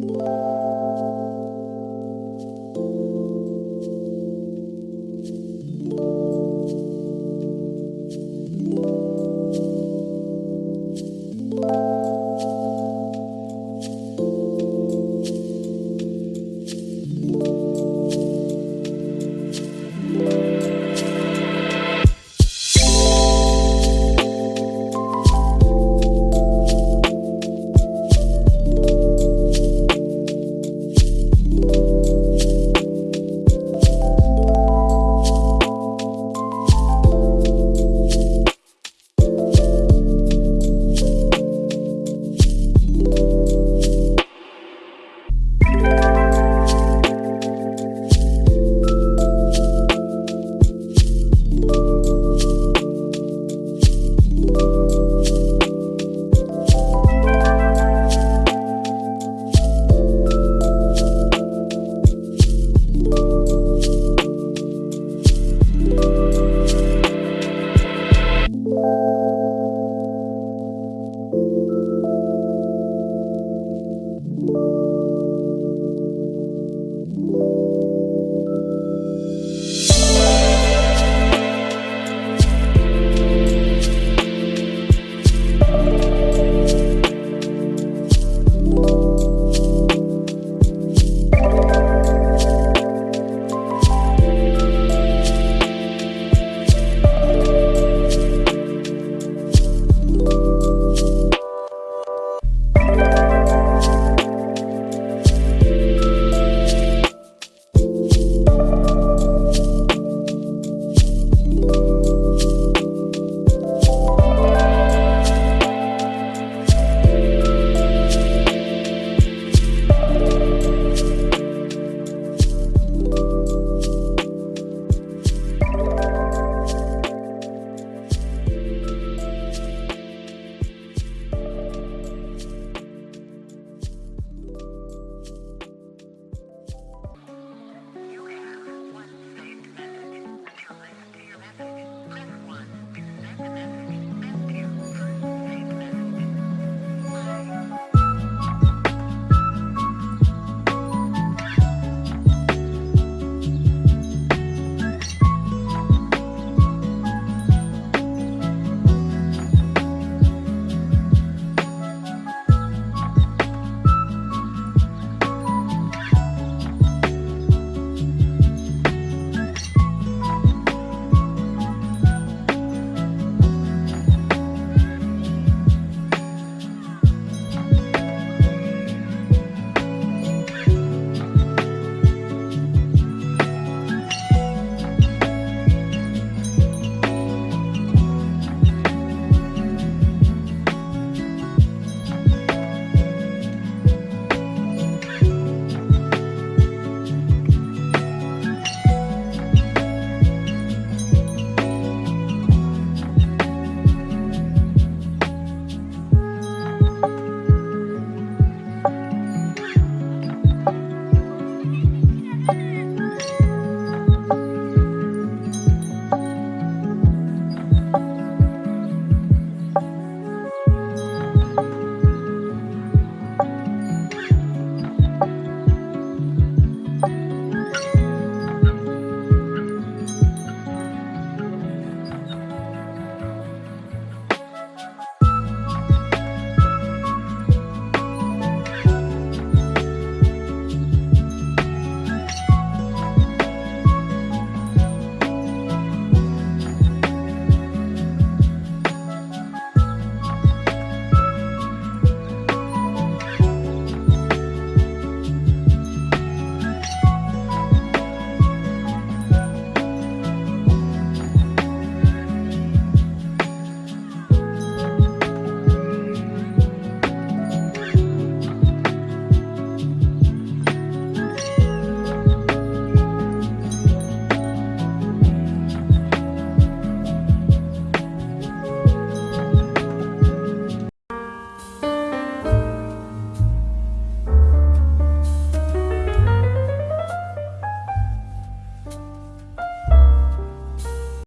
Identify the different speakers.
Speaker 1: Música thank you.